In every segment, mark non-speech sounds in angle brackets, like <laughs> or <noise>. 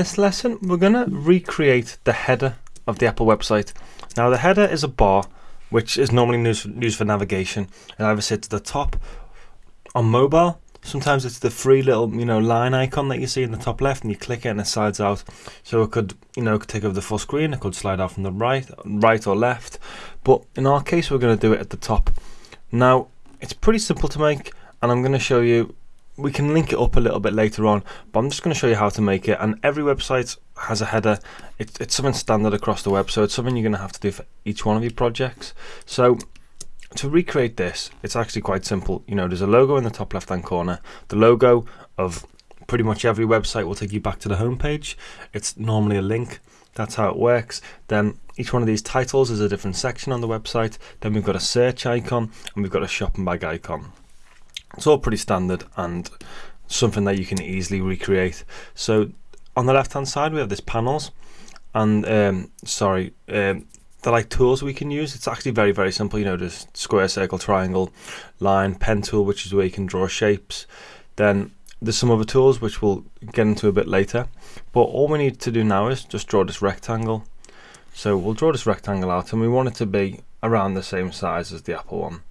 this lesson we're going to recreate the header of the Apple website. Now the header is a bar which is normally used for, navigation. It either sits at the top on mobile. Sometimes it's the free little you know line icon that you see in the top left, and you click it and it slides out. So it could you know take over the full screen. It could slide out from the right, right or left. But in our case, we're going to do it at the top. Now it's pretty simple to make, and I'm going to show you we can link it up a little bit later on, but I'm just going to show you how to make it. And every website has a header. It's, it's something standard across the web, so it's something you're going to have to do for each one of your projects. So to recreate this, it's actually quite simple. You know, there's a logo in the top left-hand corner. The logo of pretty much every website will take you back to the home page. It's normally a link. That's how it works. Then each one of these titles is a different section on the website. Then we've got a search icon and we've got a shopping bag icon. It's all pretty standard and something that you can easily recreate. So on the left hand side we have this panels and um, sorry um, they're like tools we can use. It's actually very very simple. You know, there's square, circle, triangle, line, pen tool, which is where you can draw shapes. Then there's some other tools which we'll get into a bit later. But all we need to do now is just draw this rectangle. So we'll draw this rectangle out and we want it to be around the same size as the Apple one.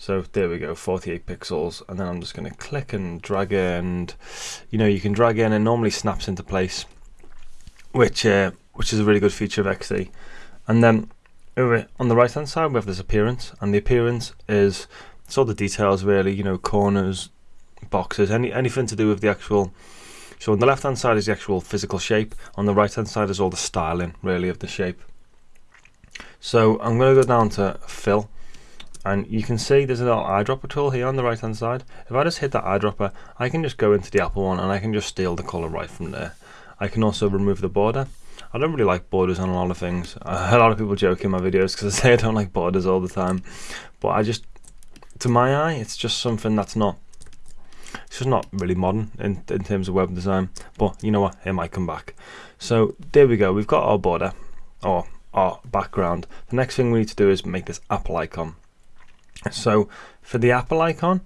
So there we go, 48 pixels, and then I'm just going to click and drag and you know you can drag in and normally snaps into place, which uh, which is a really good feature of XD. And then over on the right hand side we have this appearance, and the appearance is it's all the details really, you know, corners, boxes, any anything to do with the actual. So on the left hand side is the actual physical shape, on the right hand side is all the styling really of the shape. So I'm going to go down to fill and you can see there's a little eyedropper tool here on the right hand side. If I just hit that eyedropper I can just go into the Apple one and I can just steal the color right from there. I can also remove the border. I don't really like borders on a lot of things. A lot of people joke in my videos because <laughs> I say I don't like borders all the time. But I just to my eye it's just something that's not it's just not really modern in, in terms of web design. But you know what? It might come back. So there we go. We've got our border or our background. The next thing we need to do is make this Apple icon so for the Apple icon,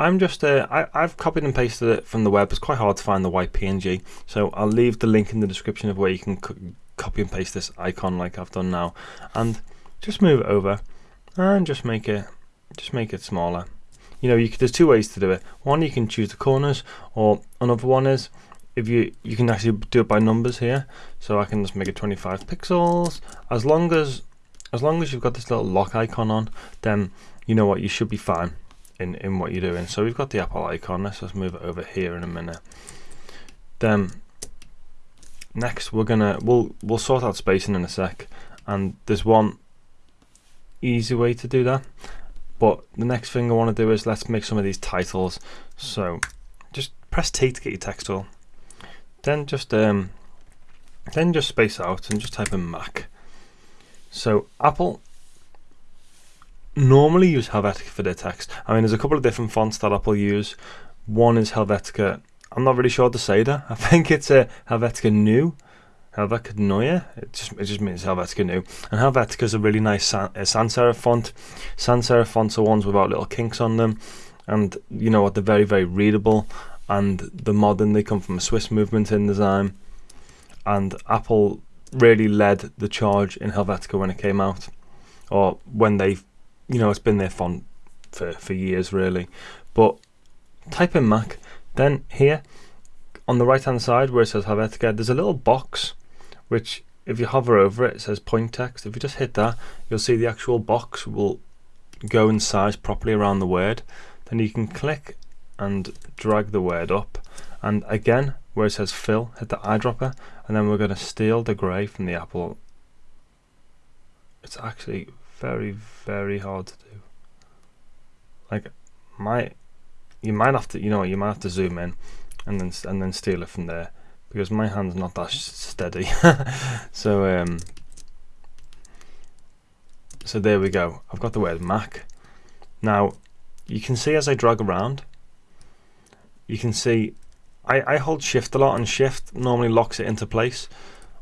I'm just uh, I, I've copied and pasted it from the web. It's quite hard to find the white PNG, so I'll leave the link in the description of where you can copy and paste this icon like I've done now, and just move it over and just make it just make it smaller. You know, you could, there's two ways to do it. One, you can choose the corners, or another one is if you you can actually do it by numbers here. So I can just make it 25 pixels. As long as as long as you've got this little lock icon on, then you know what, you should be fine in, in what you're doing. So we've got the Apple icon, let's just move it over here in a minute. Then next we're gonna we'll we'll sort out spacing in a sec. And there's one easy way to do that but the next thing I want to do is let's make some of these titles. So just press T to get your text tool. Then just um then just space out and just type in Mac so Apple normally use Helvetica for their text. I mean, there's a couple of different fonts that Apple use. One is Helvetica. I'm not really sure to say that. <laughs> I think it's a Helvetica New. Helvetica Neue. It just it just means Helvetica New. And Helvetica is a really nice sans, uh, sans serif font. Sans serif fonts are ones without little kinks on them, and you know what? They're very very readable. And the modern they come from a Swiss movement in design. And Apple really led the charge in Helvetica when it came out, or when they, you know, it's been their font for for years really. But type in Mac, then here on the right hand side where it says Helvetica, there's a little box which if you hover over it, it says point text. If you just hit that, you'll see the actual box will go in size properly around the word. Then you can click and drag the word up. And again, where it says fill, hit the eyedropper, and then we're going to steal the grey from the apple. It's actually very, very hard to do. Like, my, you might have to, you know, you might have to zoom in, and then and then steal it from there, because my hand's not that steady. <laughs> so um, so there we go. I've got the word Mac. Now, you can see as I drag around, you can see I, I hold shift a lot and shift normally locks it into place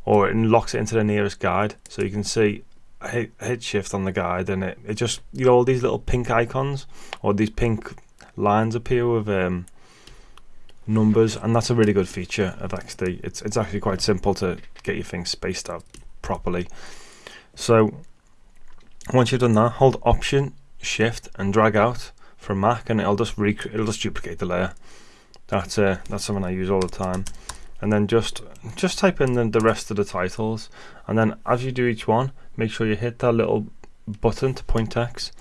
or it locks it into the nearest guide so you can see I hit, hit shift on the guide and it, it just you know all these little pink icons or these pink lines appear with um numbers, and that's a really good feature of XD. It's it's actually quite simple to get your things spaced out properly. So once you've done that, hold Option Shift and drag out from Mac, and it'll just it'll just duplicate the layer. That's uh, that's something I use all the time. And then just just type in the, the rest of the titles, and then as you do each one, make sure you hit that little button to point text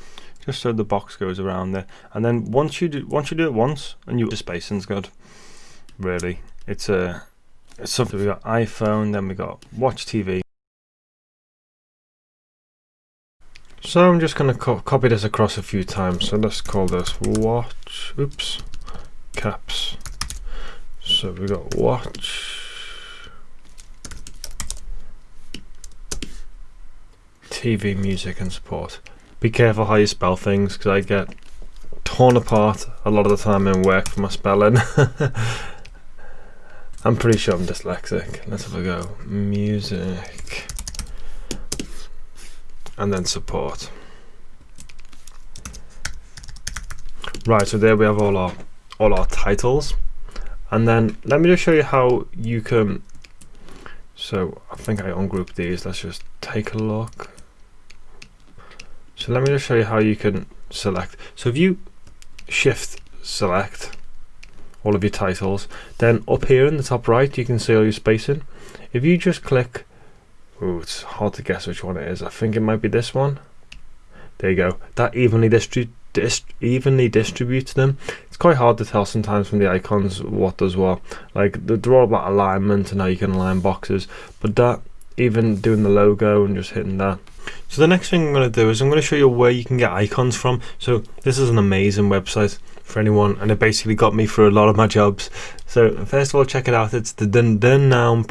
just so the box goes around there. And then once you do once you do it once and you the spacing's good really. It's a it's something we got iphone then we got watch tv so i'm just going to co copy this across a few times. So let's call this watch oops caps so we got watch TV music and support be careful how you spell things because I get torn apart a lot of the time in work for my spelling. <laughs> I'm pretty sure I'm dyslexic. Let's have a go. Music. And then support. Right, so there we have all our all our titles. And then let me just show you how you can so I think I ungroup these. Let's just take a look. So let me just show you how you can select. So if you shift select all of your titles, then up here in the top right you can see all your spacing. If you just click, oh it's hard to guess which one it is. I think it might be this one. There you go. That evenly distribute evenly distributes them. It's quite hard to tell sometimes from the icons what does what. Like they're about alignment and how you can align boxes, but that even doing the logo and just hitting that so the next thing I'm going to do is I'm going to show you where you can get icons from. So this is an amazing website for anyone and it basically got me through a lot of my jobs. So first of all check it out, it's the thenoun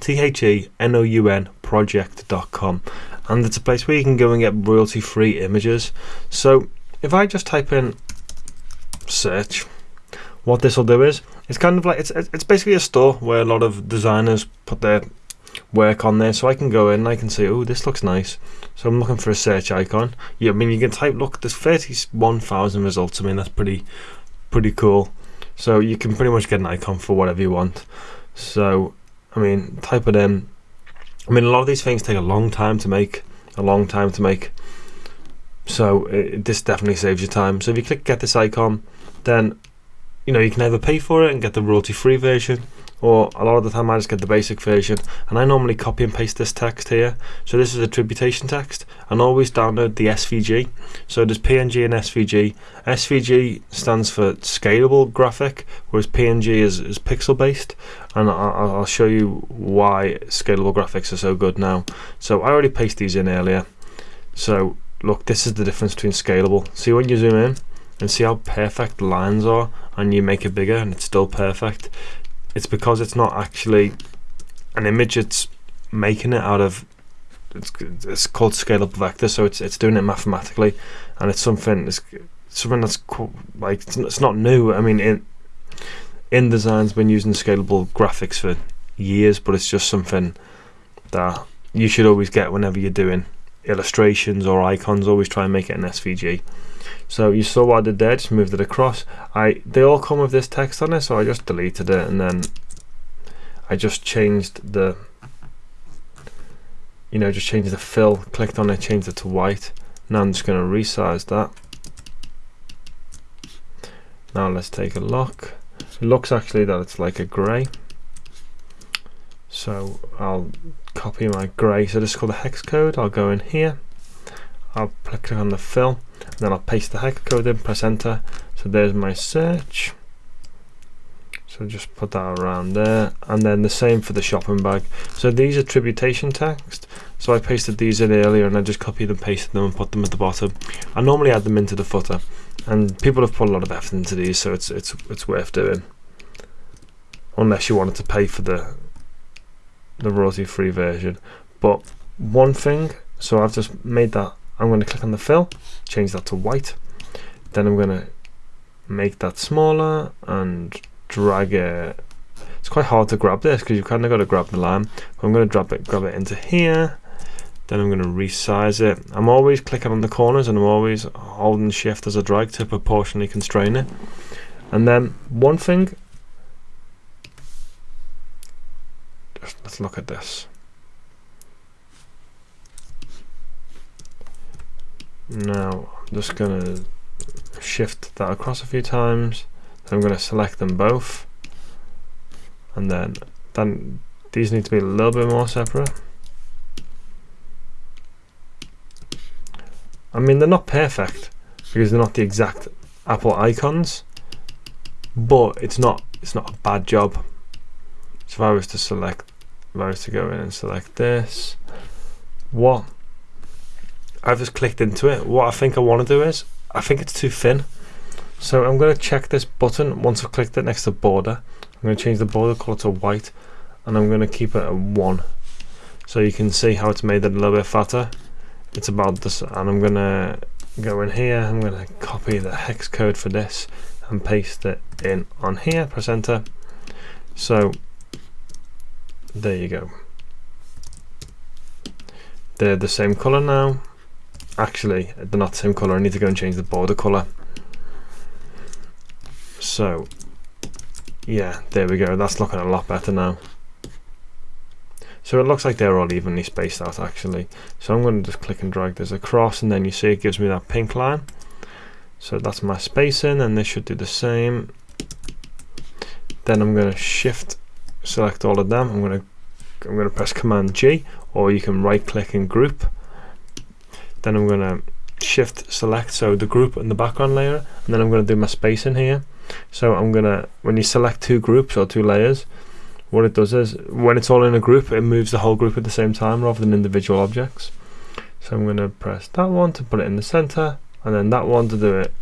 T-H-E-N-O-U-N project.com and it's a place where you can go and get royalty free images. So if I just type in search, what this will do is it's kind of like it's it's basically a store where a lot of designers put their work on there. So I can go in and I can say oh this looks nice. So I'm looking for a search icon. Yeah I mean you can type look there's 31,000 results. I mean that's pretty pretty cool. So you can pretty much get an icon for whatever you want. So I mean type it in. I mean a lot of these things take a long time to make a long time to make so it, this definitely saves you time. So if you click get this icon then you know you can either pay for it and get the royalty free version or a lot of the time I just get the basic version. And I normally copy and paste this text here. So this is attribution text. And always download the SVG so there's PNG and SVG SVG stands for scalable graphic whereas PNG is, is pixel based and I'll, I'll show you why scalable graphics are so good now. So I already pasted these in earlier. So look this is the difference between scalable. See when you zoom in and see how perfect lines are and you make it bigger and it's still perfect? It's because it's not actually an image it's making it out of it's, it's called scalable vector so it's it's doing it mathematically and it's something it's something that's like it's, it's not new. I mean in InDesign's been using scalable graphics for years but it's just something that you should always get whenever you're doing illustrations or icons always try and make it an SVG so you saw what I did there, just moved it across. I They all come with this text on it, so I just deleted it and then I just changed the, you know, just changed the fill, clicked on it, changed it to white. Now I'm just going to resize that. Now let's take a look. It looks actually that it's like a grey. So I'll copy my grey. So this is called a hex code. I'll go in here. I'll click on the fill then I'll paste the hex code in, press enter. So there's my search. So just put that around there. And then the same for the shopping bag. So these are attribution text. So I pasted these in earlier and I just copied and pasted them and put them at the bottom. I normally add them into the footer. And people have put a lot of effort into these, so it's it's it's worth doing. Unless you wanted to pay for the the royalty free version. But one thing, so I've just made that I'm going to click on the fill, change that to white. Then I'm going to make that smaller and drag it. It's quite hard to grab this because you've kind of got to grab the line. I'm going to drop it, grab it into here. Then I'm going to resize it. I'm always clicking on the corners and I'm always holding shift as a drag to proportionally constrain it. And then one thing just let's look at this. Now I'm just going to shift that across a few times. I'm going to select them both, and then then these need to be a little bit more separate. I mean, they're not perfect because they're not the exact Apple icons, but it's not it's not a bad job. If I was to select, if I was to go in and select this, what I've just clicked into it. What I think I want to do is, I think it's too thin. So I'm going to check this button once I've clicked it next to border. I'm going to change the border color to white and I'm going to keep it at 1. So you can see how it's made it a little bit fatter. It's about this and I'm going to go in here, I'm going to copy the hex code for this and paste it in on here, press enter. So there you go. They're the same color now. Actually, they're not the same color. I need to go and change the border color. So, yeah, there we go. That's looking a lot better now. So it looks like they're all evenly spaced out actually. So I'm going to just click and drag this across and then you see it gives me that pink line. So that's my spacing and this should do the same. Then I'm going to shift select all of them. I'm going to I'm going to press Command G or you can right click and group. Then I'm going to shift select so the group and the background layer and then I'm going to do my spacing here. So I'm going to when you select two groups or two layers what it does is when it's all in a group it moves the whole group at the same time rather than individual objects. So I'm going to press that one to put it in the center and then that one to do it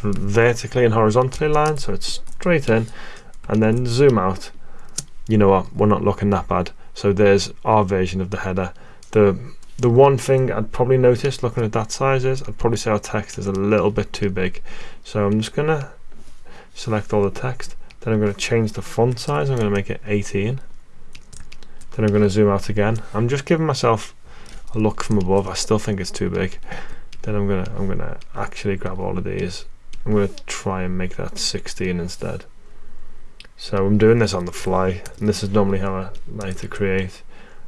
vertically and horizontally line so it's straight in and then zoom out you know what we're not looking that bad. So there's our version of the header. The the one thing I'd probably notice looking at that size is I'd probably say our text is a little bit too big. So I'm just gonna select all the text then I'm to change the font size I'm to make it 18 then I'm to zoom out again. I'm just giving myself a look from above I still think it's too big. Then I'm gonna I'm gonna actually grab all of these. I'm gonna try and make that 16 instead so I'm doing this on the fly and this is normally how I like to create.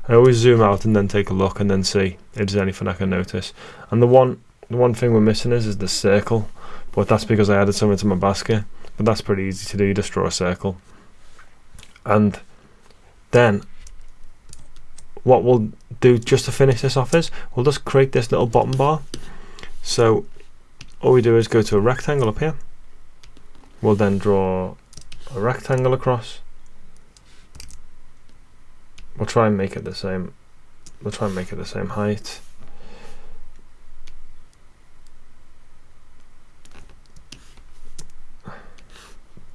I always zoom out and then take a look and then see if there's anything I can notice. And the one the one thing we're missing is is the circle but that's because I added something to my basket. But that's pretty easy to do you just draw a circle. And then what we'll do just to finish this off is we'll just create this little bottom bar. So all we do is go to a rectangle up here. We'll then draw a rectangle across. We'll try and make it the same. We'll try and make it the same height.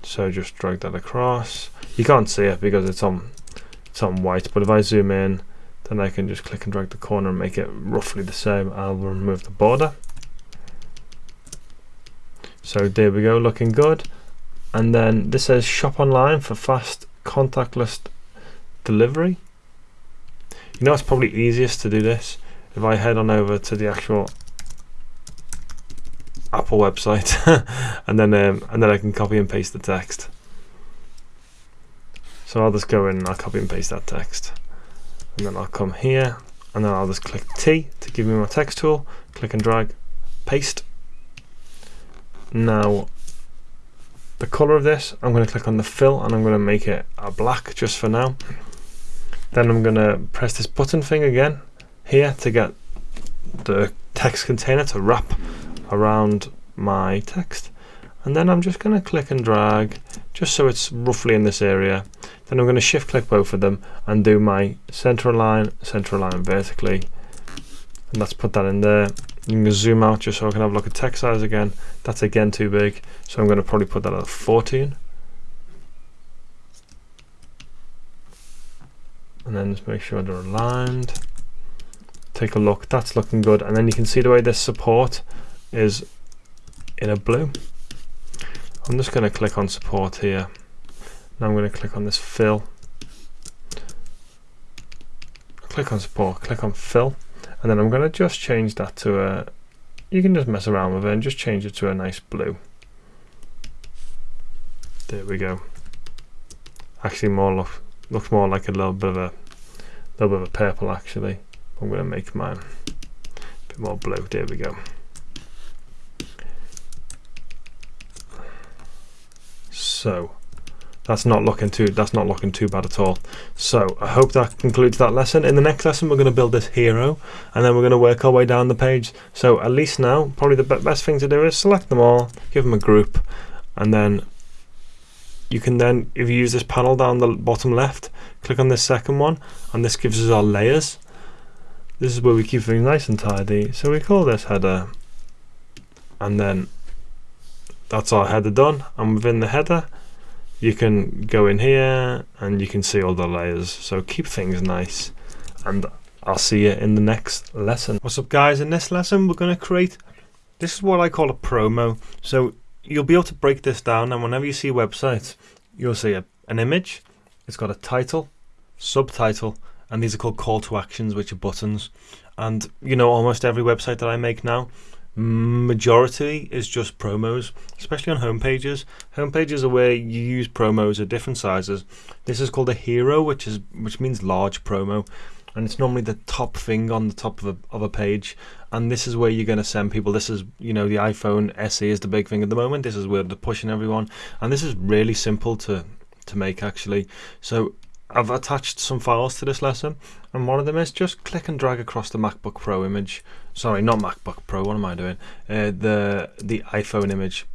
So just drag that across. You can't see it because it's on it's on white but if I zoom in then I can just click and drag the corner and make it roughly the same. I'll remove the border. So there we go looking good and then this says shop online for fast contactless delivery. You know it's probably easiest to do this? If I head on over to the actual Apple website <laughs> and then um, and then I can copy and paste the text. So I'll just go in and I'll copy and paste that text. And then I'll come here and then I'll just click T to give me my text tool. Click and drag paste. Now the color of this I'm going to click on the fill and I'm going to make it a black just for now. Then I'm going to press this button thing again here to get the text container to wrap around my text. And then I'm just going to click and drag just so it's roughly in this area. Then I'm going to shift click both of them and do my center line center line vertically. And let's put that in there you can zoom out just so I can have a look at text size again. That's again too big so I'm going to probably put that at 14 and then just make sure they're aligned. Take a look that's looking good. And then you can see the way this support is in a blue. I'm just going to click on support here. Now I'm going to click on this fill. Click on support click on fill and then I'm going to just change that to a you can just mess around with it and just change it to a nice blue there we go actually more look, looks more like a little bit of a little bit of a purple actually. I'm going to make mine a bit more blue. There we go. So that's not looking too that's not looking too bad at all. So I hope that concludes that lesson. In the next lesson we're going to build this hero and then we're going to work our way down the page. So at least now probably the best thing to do is select them all give them a group and then you can then if you use this panel down the bottom left click on this second one and this gives us our layers. This is where we keep things nice and tidy. So we call this header and then that's our header done and within the header you can go in here and you can see all the layers. So keep things nice and I'll see you in the next lesson. What's up guys? In this lesson we're going to create this is what I call a promo. So you'll be able to break this down and whenever you see websites you'll see a, an image. It's got a title subtitle and these are called call to actions which are buttons. And you know almost every website that I make now majority is just promos, especially on home pages. Home pages are where you use promos of different sizes. This is called a hero, which is which means large promo, and it's normally the top thing on the top of a of a page. And this is where you're going to send people. This is you know the iPhone SE is the big thing at the moment. This is where they're pushing everyone, and this is really simple to to make actually. So I've attached some files to this lesson and one of them is just click and drag across the MacBook Pro image sorry not MacBook Pro what am I doing? Uh, the the iPhone image.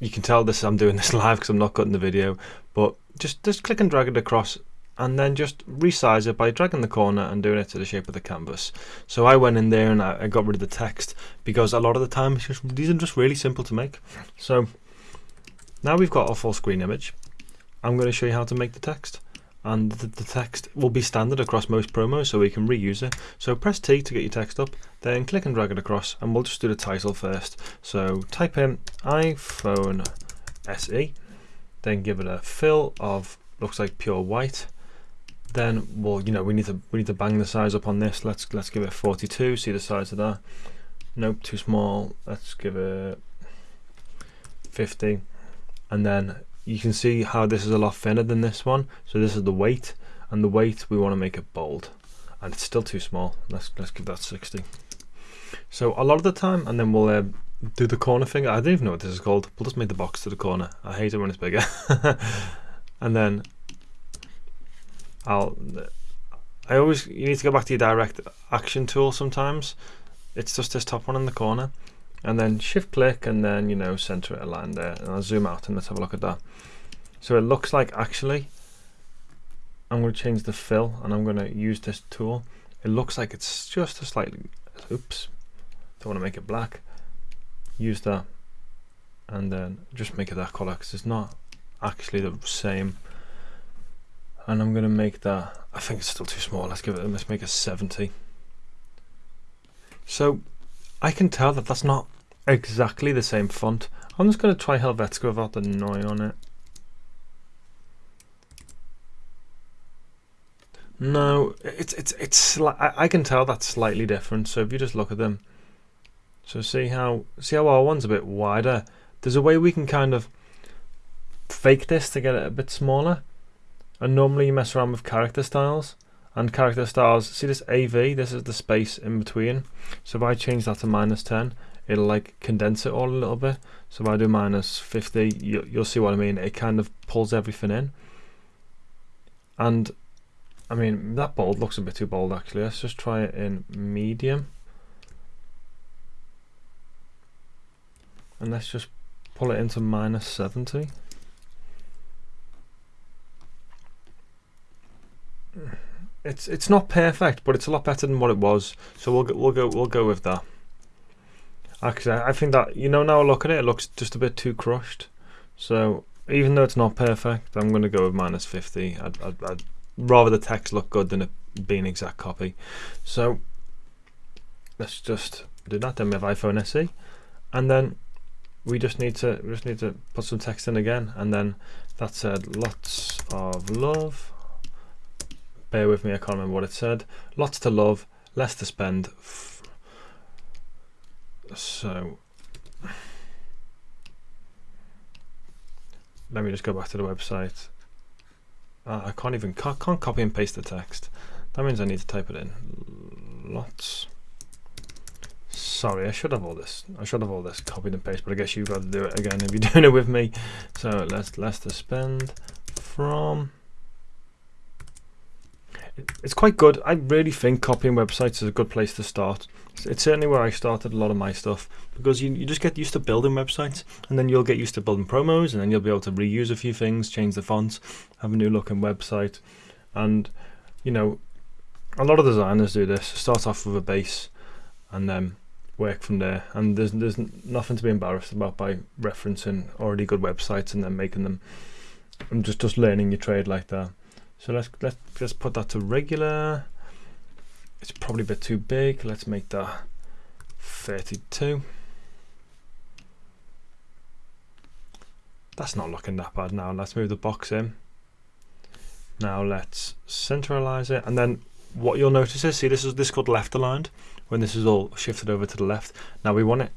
You can tell this I'm doing this <laughs> live because I'm not cutting the video but just just click and drag it across and then just resize it by dragging the corner and doing it to the shape of the canvas. So I went in there and I, I got rid of the text because a lot of the time just, these are just really simple to make. So now we've got our full screen image I'm going to show you how to make the text and the, the, text will be standard across most promos so we can reuse it. So press T to get your text up then click and drag it across and we'll just do the title first. So type in iPhone SE then give it a fill of looks like pure white. Then well you know we need to we need to bang the size up on this. Let's let's give it 42 see the size of that. Nope too small. Let's give it 50 and then you can see how this is a lot thinner than this one. So this is the weight and the weight we want to make it bold. And it's still too small. Let's let's give that 60 so a lot of the time and then we'll uh, do the corner thing I don't even know what this is called. We'll just make the box to the corner. I hate it when it's bigger. <laughs> And then I'll I always you need to go back to your direct action tool sometimes. It's just this top one in the corner and then shift click and then you know center it align there. And I'll zoom out and let's have a look at that. So it looks like actually I'm going to change the fill and I'm going to use this tool. It looks like it's just a slightly oops don't want to make it black. Use that and then just make it that color because it's not actually the same. And I'm going to make that I think it's still too small. Let's give it let's make it 70 so I can tell that that's not exactly the same font. I'm just going to try Helvetica without the noi on it. No, it's it's it's I can tell that's slightly different. So if you just look at them, so see how see how our one's a bit wider. There's a way we can kind of fake this to get it a bit smaller. And normally you mess around with character styles and character styles see this AV this is the space in between. So if I change that to minus 10 it'll like condense it all a little bit. So if I do minus 50 you, you'll see what I mean. It kind of pulls everything in. And I mean that bold looks a bit too bold actually. Let's just try it in medium. And let's just pull it into minus 70 it's it's not perfect, but it's a lot better than what it was. So we'll we'll go we'll go with that. Actually, I think that you know now I look at it, it looks just a bit too crushed. So even though it's not perfect, I'm going to go with minus 50. I'd, I'd, I'd rather the text look good than it being an exact copy. So let's just do that. Then we have iPhone SE, and then we just need to we just need to put some text in again, and then that said lots of love bear with me, I can't remember what it said. Lots to love, less to spend. So let me just go back to the website uh, I can't even can't, can't copy and paste the text. That means I need to type it in. Lots. Sorry, I should have all this. I should have all this copied and pasted, but I guess you've got to do it again if you're <laughs> doing it with me. So let's Leicester spend from. It's quite good. I really think copying websites is a good place to start. It's certainly where I started a lot of my stuff because you, you just get used to building websites and then you'll get used to building promos and then you'll be able to reuse a few things, change the fonts, have a new looking website. And, you know, a lot of designers do this. Start off with a base and then work from there. And there's there's nothing to be embarrassed about by referencing already good websites and then making them and just just learning your trade like that. So let's let's just put that to regular. It's probably a bit too big. Let's make that 32. That's not looking that bad now. Let's move the box in. Now let's centralize it and then what you'll notice is see this is this is called left aligned when this is all shifted over to the left now we want it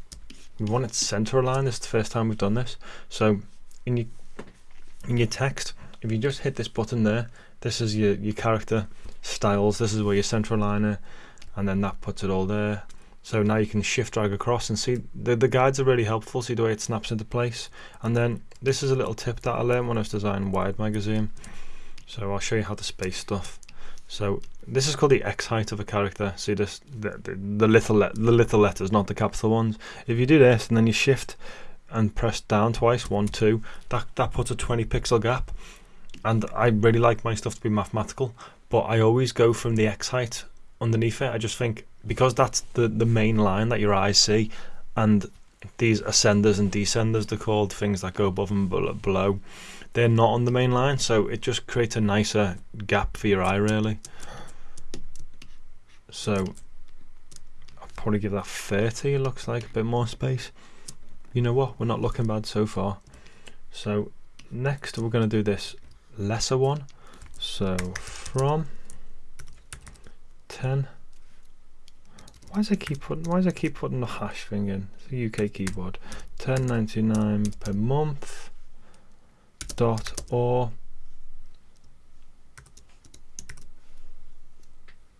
we want it center aligned this is the first time we've done this so in your in your text if you just hit this button there this is your your character styles this is where your center aligner and then that puts it all there so now you can shift drag across and see the, the guides are really helpful see the way it snaps into place and then this is a little tip that I learned when I was designing Wired magazine so I'll show you how to space stuff so this is called the X height of a character. See this, the, the, the little the little letters, not the capital ones. If you do this and then you shift and press down twice, one, two, that that puts a 20 pixel gap. And I really like my stuff to be mathematical, but I always go from the X height underneath it. I just think because that's the the main line that your eyes see, and these ascenders and descenders, they're called things that go above and below they're not on the main line. So it just creates a nicer gap for your eye really. So I'll probably give that 30 it looks like a bit more space. You know what? We're not looking bad so far. So next we're going to do this lesser one. So from 10 why does I keep putting why does I keep putting the hash thing in? It's a UK keyboard. 10.99 per month. Dot or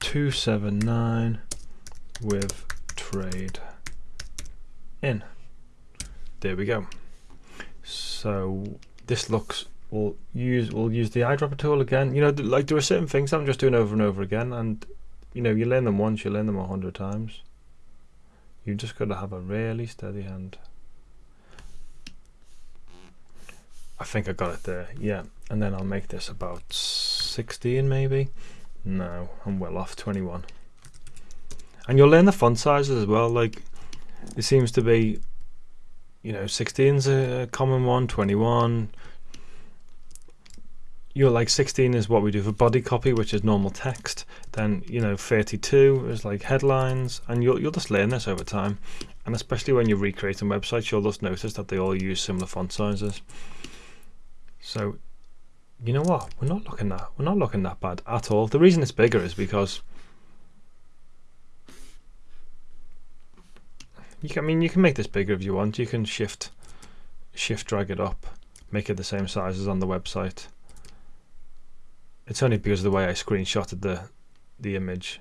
279 with trade in. There we go. So this looks we'll use we'll use the eyedropper tool again. You know, like there are certain things I'm just doing over and over again, and you know, you learn them once, you learn them a hundred times. You just got to have a really steady hand. I think I got it there, yeah. And then I'll make this about 16 maybe. No, I'm well off 21. And you'll learn the font sizes as well. Like, it seems to be, you know, 16's a common one, 21. You're like 16 is what we do for body copy, which is normal text. Then, you know, 32 is like headlines. And you'll, you'll just learn this over time. And especially when you're recreating websites, you'll just notice that they all use similar font sizes. So, you know what? We're not looking that we're not looking that bad at all. The reason it's bigger is because you can, I mean you can make this bigger if you want. You can shift shift drag it up, make it the same size as on the website. It's only because of the way I screenshotted the the image.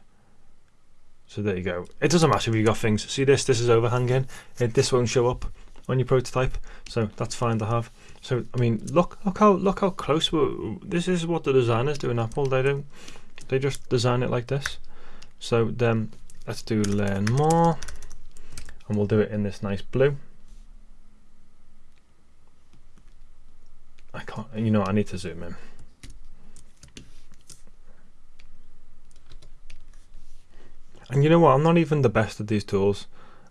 So there you go. It doesn't matter if you've got things. See this? This is overhanging. It, this won't show up on your prototype, so that's fine to have. So I mean, look, look how look how close. We're, this is what the designers do in Apple. They don't. They just design it like this. So then let's do learn more, and we'll do it in this nice blue. I can't. You know, I need to zoom in. And you know what? I'm not even the best at these tools.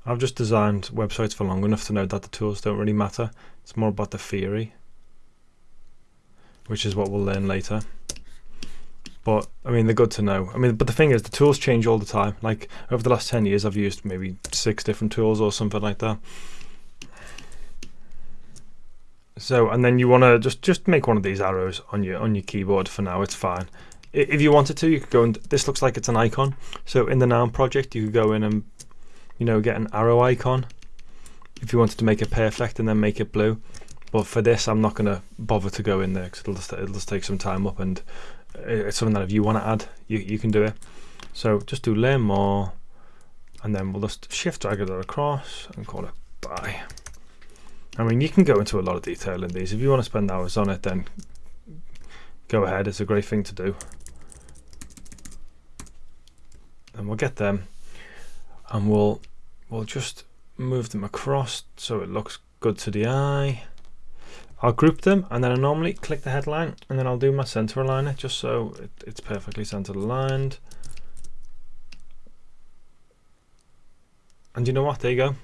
I've just designed websites for long enough to know that the tools don't really matter. It's more about the theory, which is what we'll learn later. But I mean, they're good to know. I mean, but the thing is, the tools change all the time. Like over the last 10 years, I've used maybe six different tools or something like that. So, and then you want to just just make one of these arrows on your on your keyboard for now. It's fine. If you wanted to, you could go and this looks like it's an icon. So in the noun project, you could go in and you know, get an arrow icon if you wanted to make it perfect and then make it blue. But for this, I'm not going to bother to go in there because it'll just, it'll just take some time up and uh, it's something that if you want to add, you, you can do it. So just do layer more and then we'll just shift drag it across and call it buy. I mean, you can go into a lot of detail in these. If you want to spend hours on it, then go ahead. It's a great thing to do. And we'll get them and we'll we'll just move them across so it looks good to the eye. I'll group them and then I normally click the headline and then I'll do my center aligner just so it, it's perfectly centered aligned. And you know what? There you go.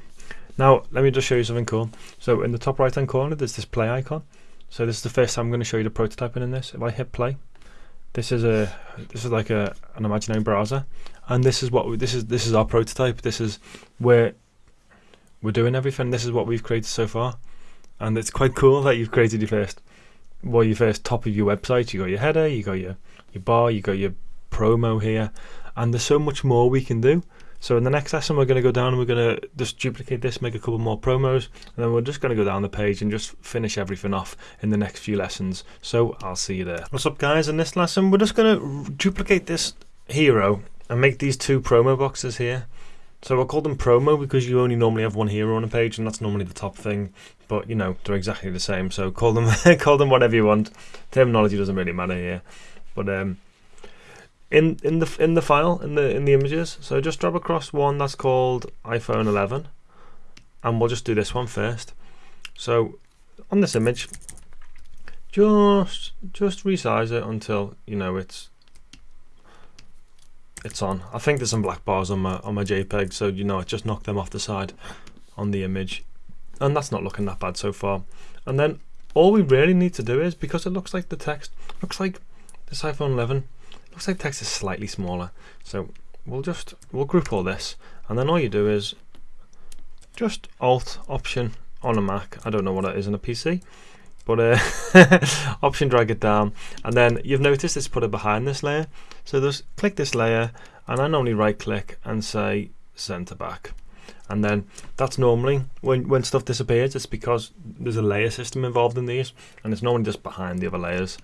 Now, let me just show you something cool. So in the top right hand corner, there's this play icon. So this is the first time I'm going to show you the prototyping in this. If I hit play, this is a this is like a an imaginary browser, and this is what we, this is this is our prototype. This is where we're doing everything. This is what we've created so far, and it's quite cool that you've created your first well your first top of your website. You got your header, you got your your bar, you got your promo here, and there's so much more we can do. So in the next lesson, we're going to go down and we're going to just duplicate this, make a couple more promos, and then we're just going to go down the page and just finish everything off in the next few lessons. So I'll see you there. What's up guys, in this lesson, we're just going to duplicate this hero and make these two promo boxes here. So I'll call them promo because you only normally have one hero on a page and that's normally the top thing. But you know, they're exactly the same. So call them <laughs> call them whatever you want. Terminology doesn't really matter here. But um in in the in the file in the in the images. So just drop across one that's called iPhone 11, and we'll just do this one first. So on this image, just just resize it until you know it's it's on. I think there's some black bars on my on my JPEG, so you know I just knocked them off the side on the image, and that's not looking that bad so far. And then all we really need to do is because it looks like the text looks like this iPhone 11 looks like text is slightly smaller so we'll just we'll group all this and then all you do is just alt option on a Mac I don't know what that is on a PC but uh, <laughs> option drag it down. And then you've noticed it's put it behind this layer. So just click this layer and I normally right click and say center back. And then that's normally when when stuff disappears it's because there's a layer system involved in these and it's normally just behind the other layers.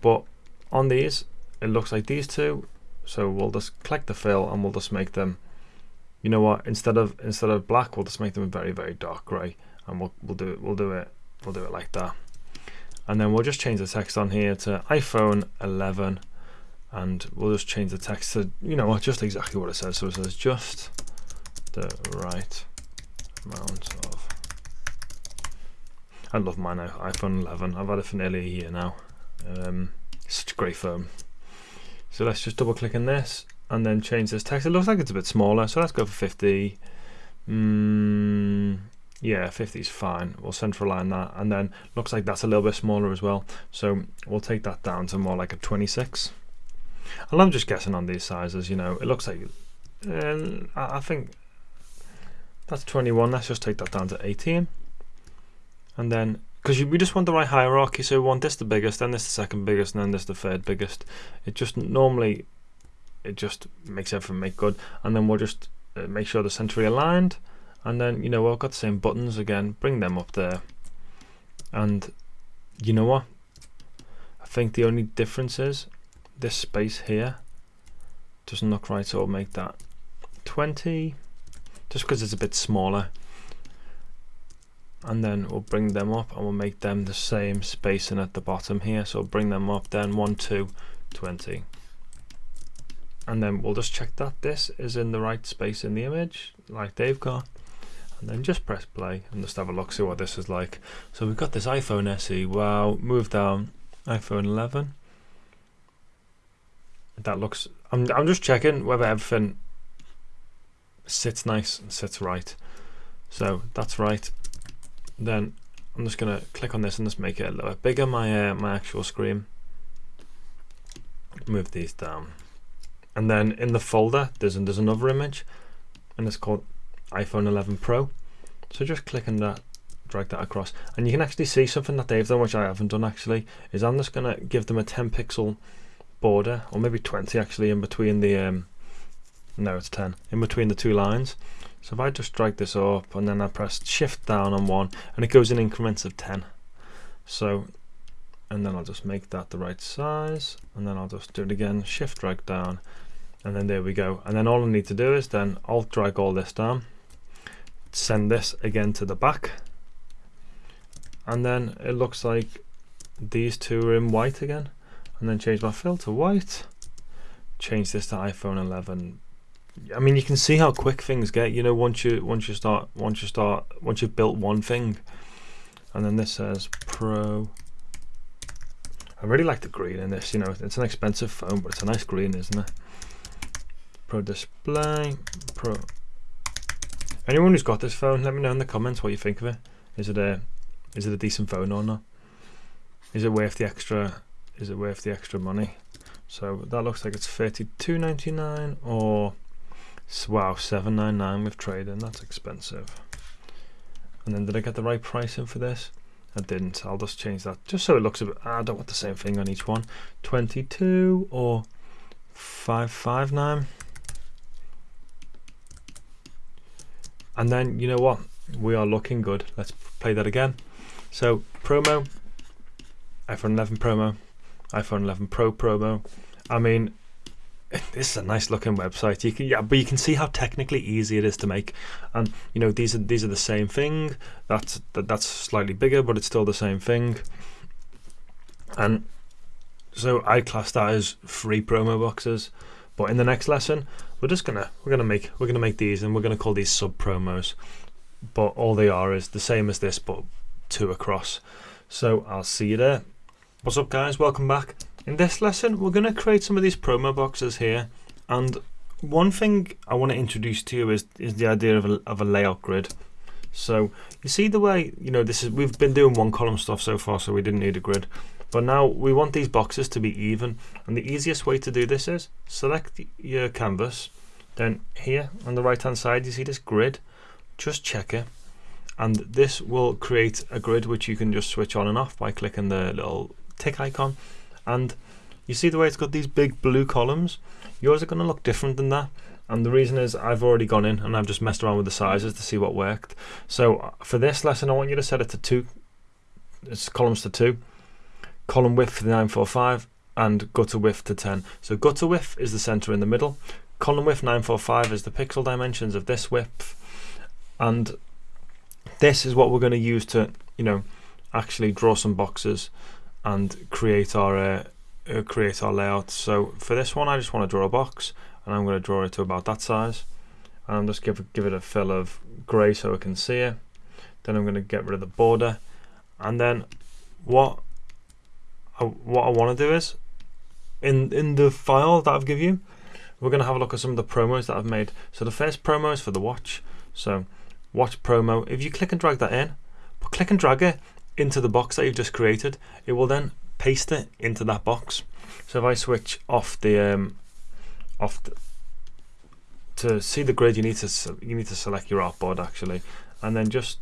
But on these it looks like these two so we'll just click the fill and we'll just make them you know what instead of instead of black we'll just make them very very dark gray and we'll, we'll do it we'll do it we'll do it like that and then we'll just change the text on here to iPhone 11 and we'll just change the text to you know what just exactly what it says. So it says just the right amount of I love mine iPhone 11 I've had it for nearly a year now. Um, such a great phone so let's just double click on this and then change this text. It looks like it's a bit smaller, so let's go for 50. Mm, yeah, 50 is fine. We'll central align that, and then looks like that's a little bit smaller as well. So we'll take that down to more like a 26. And I'm just guessing on these sizes, you know, it looks like, uh, I think that's 21. Let's just take that down to 18. And then because we just want the right hierarchy so we want this the biggest then this the second biggest and then this the third biggest it just normally it just makes everything make good and then we'll just uh, make sure they're centrally aligned and then you know I've got the same buttons again. Bring them up there. And you know what? I think the only difference is this space here doesn't look right so I'll make that 20 just because it's a bit smaller. And then we'll bring them up and we'll make them the same spacing at the bottom here. So we'll bring them up then 1 2 20 and then we'll just check that this is in the right space in the image like they've got and then just press play and just have a look see what this is like. So we've got this iPhone SE wow move down. iPhone 11 that looks I'm, I'm just checking whether everything sits nice and sits right. So that's right. Then I'm just going to click on this and just make it a little bit bigger, my, uh, my actual screen. Move these down. And then in the folder, there's, there's another image, and it's called iPhone 11 Pro. So just click on that, drag that across, and you can actually see something that they've done, which I haven't done actually, is I'm just going to give them a 10 pixel border, or maybe 20 actually, in between the, um, no it's 10, in between the two lines. So if I just drag this up and then I press shift down on one and it goes in increments of 10. So, and then I'll just make that the right size and then I'll just do it again, shift drag down and then there we go. And then all I need to do is then alt drag all this down, send this again to the back and then it looks like these two are in white again and then change my fill to white change this to iPhone 11 I mean, you can see how quick things get. You know, once you once you start once you start once you've built one thing, and then this says Pro. I really like the green in this. You know, it's an expensive phone, but it's a nice green, isn't it? Pro Display Pro. Anyone who's got this phone, let me know in the comments what you think of it. Is it a is it a decent phone or not? Is it worth the extra? Is it worth the extra money? So that looks like it's thirty-two ninety-nine or wow, 799 with trading, that's expensive. And then did I get the right pricing for this? I didn't. I'll just change that just so it looks a bit. I don't want the same thing on each one. 22 or 559. And then you know what? We are looking good. Let's play that again. So promo, iPhone 11 promo, iPhone 11 Pro promo. I mean, <laughs> this is a nice looking website. You can yeah, but you can see how technically easy it is to make. And you know these are these are the same thing. That's that, that's slightly bigger, but it's still the same thing. And so I class that as free promo boxes. But in the next lesson, we're just gonna we're gonna make we're gonna make these, and we're gonna call these sub promos. But all they are is the same as this, but two across. So I'll see you there. What's up, guys? Welcome back. In this lesson, we're to create some of these promo boxes here. And one thing I want to introduce to you is, is the idea of a, of a layout grid. So you see the way, you know, this is we've been doing one column stuff so far, so we didn't need a grid. But now we want these boxes to be even. And the easiest way to do this is select your canvas. Then here on the right hand side, you see this grid. Just check it. And this will create a grid which you can just switch on and off by clicking the little tick icon and you see the way it's got these big blue columns yours are going to look different than that and the reason is I've already gone in and I've just messed around with the sizes to see what worked so uh, for this lesson I want you to set it to two it's columns to two column width to 945 and gutter width to 10 so gutter width is the center in the middle column width 945 is the pixel dimensions of this width and this is what we're going to use to you know actually draw some boxes and create our uh, uh, create our layout. So for this one, I just want to draw a box, and I'm going to draw it to about that size. And I'm just give give it a fill of grey so I can see it. Then I'm going to get rid of the border, and then what What I want to do is in in the file that I've given you, we're going to have a look at some of the promos that I've made. So the first promo is for the watch. So watch promo. If you click and drag that in, but click and drag it into the box that you've just created, it will then paste it into that box. So if I switch off the um, off the, to see the grid, you need to you need to select your artboard actually, and then just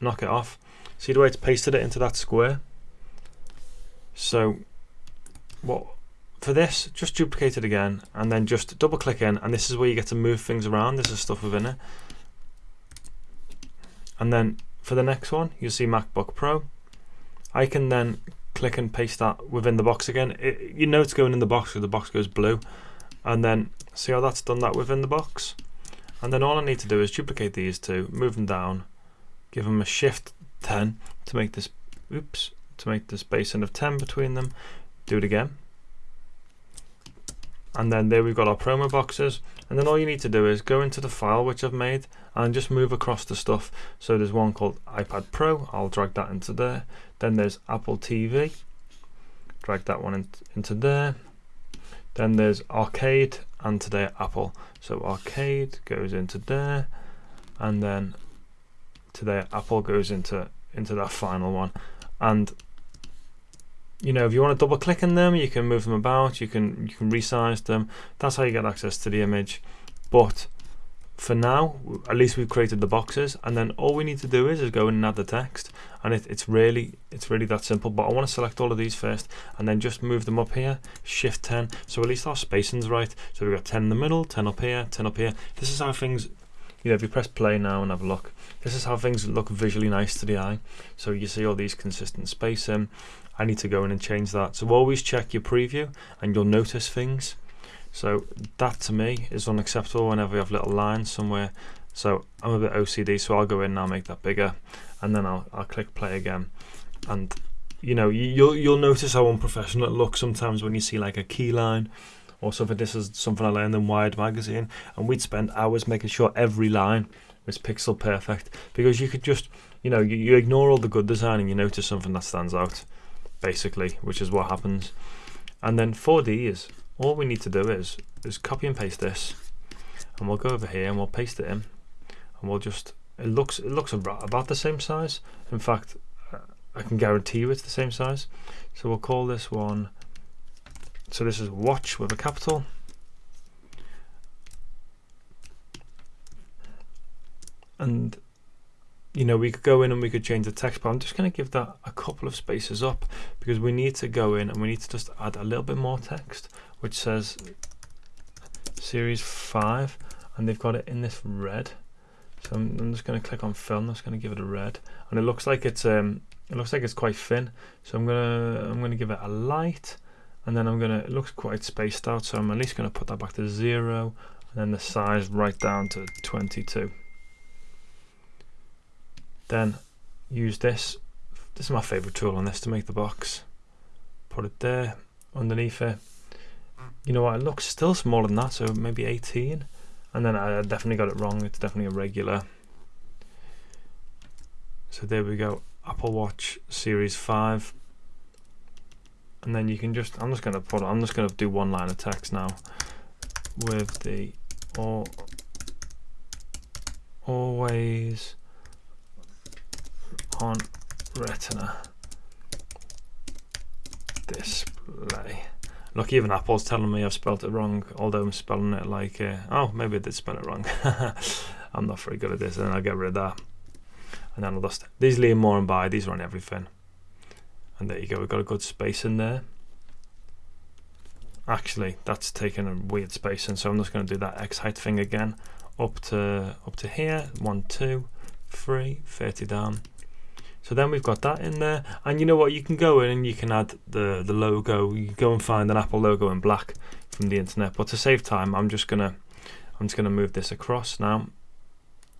knock it off. See the way it's pasted it into that square. So what for this, just duplicate it again, and then just double click in, and this is where you get to move things around. This is stuff within it, and then for the next one, you see MacBook Pro. I can then click and paste that within the box again. It, you know it's going in the box because the box goes blue. And then see how that's done that within the box. And then all I need to do is duplicate these two, move them down, give them a shift 10 to make this, oops, to make the spacing of 10 between them. Do it again. And then there we've got our promo boxes. And then all you need to do is go into the file which I've made and just move across the stuff. So there's one called iPad Pro, I'll drag that into there. Then there's Apple TV, drag that one in, into there. Then there's Arcade and today Apple. So Arcade goes into there and then today Apple goes into into that final one. And you know, if you want to double click on them, you can move them about, you can you can resize them. That's how you get access to the image. But for now, at least we've created the boxes, and then all we need to do is, is go in and add the text, and it, it's really it's really that simple. But I want to select all of these first, and then just move them up here, Shift 10, so at least our spacing's right. So we've got 10 in the middle, 10 up here, 10 up here. This is how things you know, if you press play now and have a look, this is how things look visually nice to the eye. So you see all these consistent spacing. I need to go in and change that. So always check your preview and you'll notice things. So that to me is unacceptable whenever you have little lines somewhere. So I'm a bit OCD, so I'll go in and I'll make that bigger and then I'll, I'll click play again. And you know, you'll, you'll notice how unprofessional it looks sometimes when you see like a key line or something. This is something I learned in Wired magazine and we'd spend hours making sure every line was pixel perfect because you could just, you know, you, you ignore all the good design and you notice something that stands out basically, which is what happens. And then 4D is all we need to do is is copy and paste this, and we'll go over here and we'll paste it in, and we'll just it looks it looks about the same size. In fact, I can guarantee you it's the same size. So we'll call this one. So this is watch with a capital. And you know, we could go in and we could change the text, but I'm just going to give that a couple of spaces up because we need to go in and we need to just add a little bit more text, which says series 5, and they've got it in this red. So I'm, I'm just going to click on film. I'm just going to give it a red, and it looks like it's um, it looks like it's quite thin. So I'm gonna I'm gonna give it a light, and then I'm gonna it looks quite spaced out. So I'm at least going to put that back to zero, and then the size right down to 22 then use this. This is my favorite tool on this to make the box. Put it there underneath it. You know what it looks still smaller than that so maybe 18 and then I definitely got it wrong. It's definitely a regular. So there we go. Apple Watch Series 5 and then you can just I'm just gonna put I'm just gonna do one line of text now with the all always on retina display. Look, even Apple's telling me I've spelled it wrong, although I'm spelling it like, uh, oh, maybe I did spell it wrong. <laughs> I'm not very good at this, and then I'll get rid of that. And then I'll just, these lean more and by, these are on everything. And there you go, we've got a good space in there. Actually, that's taking a weird space, and so I'm just going to do that X height thing again, up to up to here, one, two, three, 30 down, so then we've got that in there. And you know what? You can go in and you can add the, the logo. You go and find an Apple logo in black from the internet. But to save time, I'm just gonna I'm just gonna move this across now.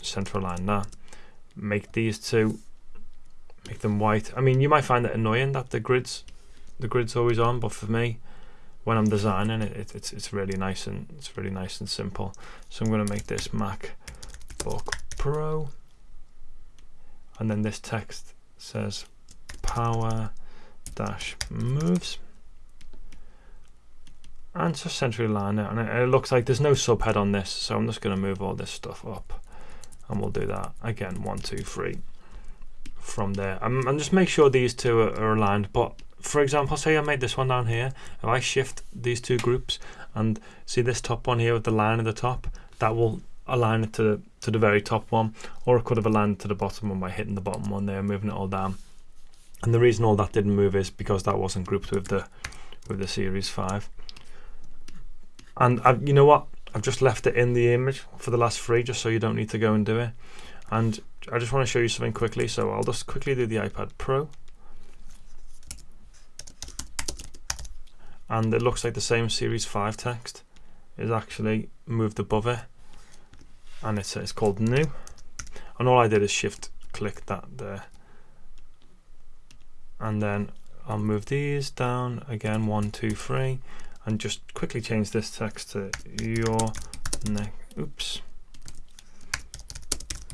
Central line that. Make these two make them white. I mean you might find it annoying that the grids the grid's always on, but for me when I'm designing it, it it's it's really nice and it's really nice and simple. So I'm gonna make this MacBook Pro and then this text says power dash moves. And just centrally line it and it, it looks like there's no subhead on this so I'm just going to move all this stuff up. And we'll do that again one two three from there. And, and just make sure these two are, are aligned but for example say I made this one down here if I shift these two groups and see this top one here with the line at the top that will align it to, to the very top one or it could have landed to the bottom one by hitting the bottom one there moving it all down. And the reason all that didn't move is because that wasn't grouped with the with the series 5 and I've, you know what? I've just left it in the image for the last three just so you don't need to go and do it. And I just want to show you something quickly so I'll just quickly do the iPad Pro. And it looks like the same series 5 text is actually moved above it and it's, it's called new. And all I did is shift click that there. And then I'll move these down again one two three. And just quickly change this text to your next oops.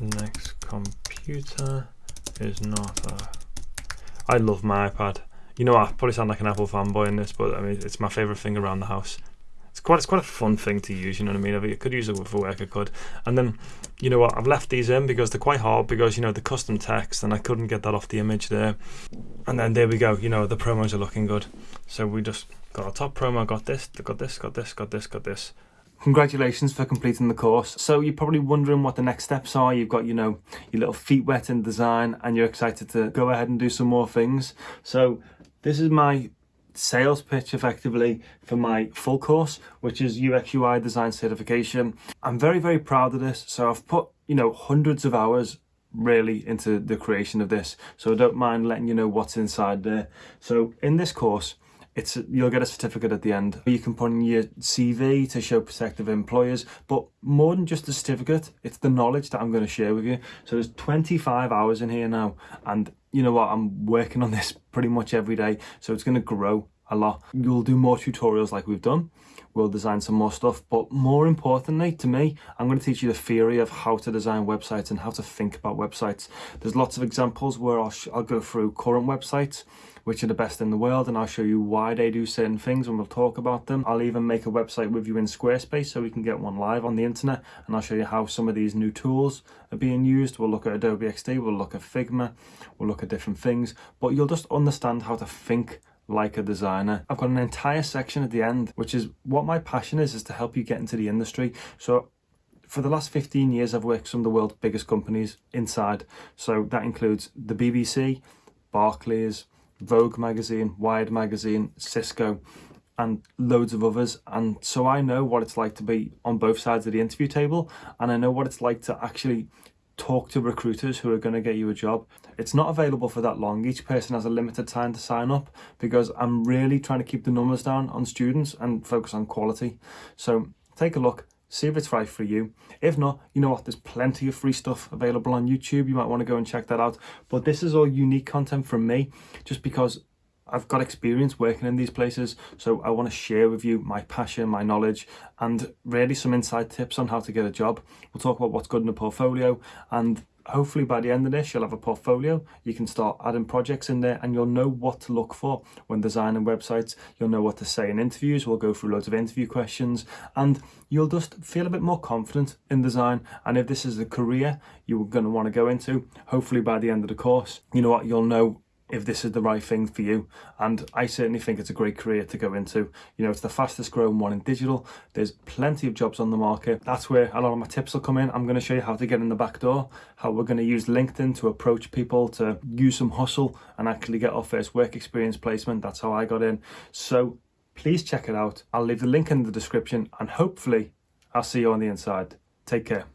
Next computer is not a I love my iPad. You know I probably sound like an Apple fanboy in this but I mean it's my favorite thing around the house quite it's quite a fun thing to use. You know what I mean? I could use it for work. I could, and then you know what? I've left these in because they're quite hard because you know the custom text and I couldn't get that off the image there. And then there we go. You know the promos are looking good. So we just got our top promo. Got this. Got this. Got this. Got this. Got this. Congratulations for completing the course. So you're probably wondering what the next steps are. You've got, you know, your little feet wet in design and you're excited to go ahead and do some more things. So this is my sales pitch effectively for my full course, which is UX UI design certification. I'm very, very proud of this. So I've put you know, hundreds of hours really into the creation of this. So I don't mind letting you know what's inside there. So in this course, it's you'll get a certificate at the end. You can put in your CV to show prospective employers, but more than just the certificate, it's the knowledge that I'm going to share with you. So there's 25 hours in here now, and you know what? I'm working on this pretty much every day, so it's going to grow a lot. You'll do more tutorials like we've done. We'll design some more stuff, but more importantly to me, I'm going to teach you the theory of how to design websites and how to think about websites. There's lots of examples where I'll, I'll go through current websites, which are the best in the world, and I'll show you why they do certain things and we'll talk about them. I'll even make a website with you in Squarespace so we can get one live on the internet, and I'll show you how some of these new tools are being used. We'll look at Adobe XD, we'll look at Figma, we'll look at different things, but you'll just understand how to think like a designer. I've got an entire section at the end, which is what my passion is, is to help you get into the industry. So for the last 15 years, I've worked some of the world's biggest companies inside. So that includes the BBC, Barclays, Vogue magazine, Wired magazine, Cisco, and loads of others. And so I know what it's like to be on both sides of the interview table, and I know what it's like to actually talk to recruiters who are going to get you a job. It's not available for that long. Each person has a limited time to sign up because I'm really trying to keep the numbers down on students and focus on quality. So take a look, see if it's right for you. If not, you know what, there's plenty of free stuff available on YouTube. You might want to go and check that out. But this is all unique content from me just because I've got experience working in these places, so I want to share with you my passion, my knowledge, and really some inside tips on how to get a job. We'll talk about what's good in a portfolio, and hopefully by the end of this, you'll have a portfolio. You can start adding projects in there, and you'll know what to look for when designing websites. You'll know what to say in interviews. We'll go through loads of interview questions, and you'll just feel a bit more confident in design. And if this is a career you're going to want to go into, hopefully by the end of the course, you know what, you'll know if this is the right thing for you. And I certainly think it's a great career to go into. You know, it's the fastest growing one in digital. There's plenty of jobs on the market. That's where a lot of my tips will come in. I'm going to show you how to get in the back door, how we're going to use LinkedIn to approach people to use some hustle and actually get our first work experience placement. That's how I got in. So please check it out. I'll leave the link in the description and hopefully I'll see you on the inside. Take care.